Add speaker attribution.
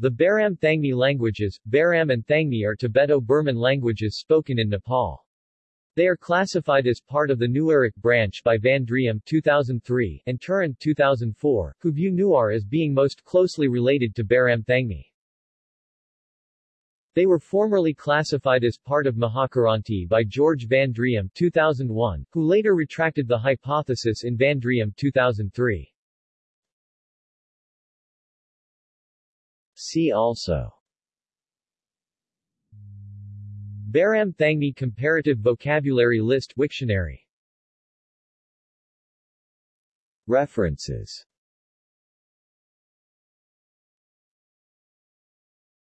Speaker 1: The Baram Thangmi languages, Baram and Thangmi are Tibeto-Burman languages spoken in Nepal. They are classified as part of the Newaric branch by Van Driem 2003 and Turin 2004, who view Newar as being most closely related to Baram Thangmi. They were formerly classified as part of Mahakiranti by George Van Driem 2001, who later retracted the hypothesis in Van Driem 2003. See also. Baram Thangmi Comparative Vocabulary List Wiktionary References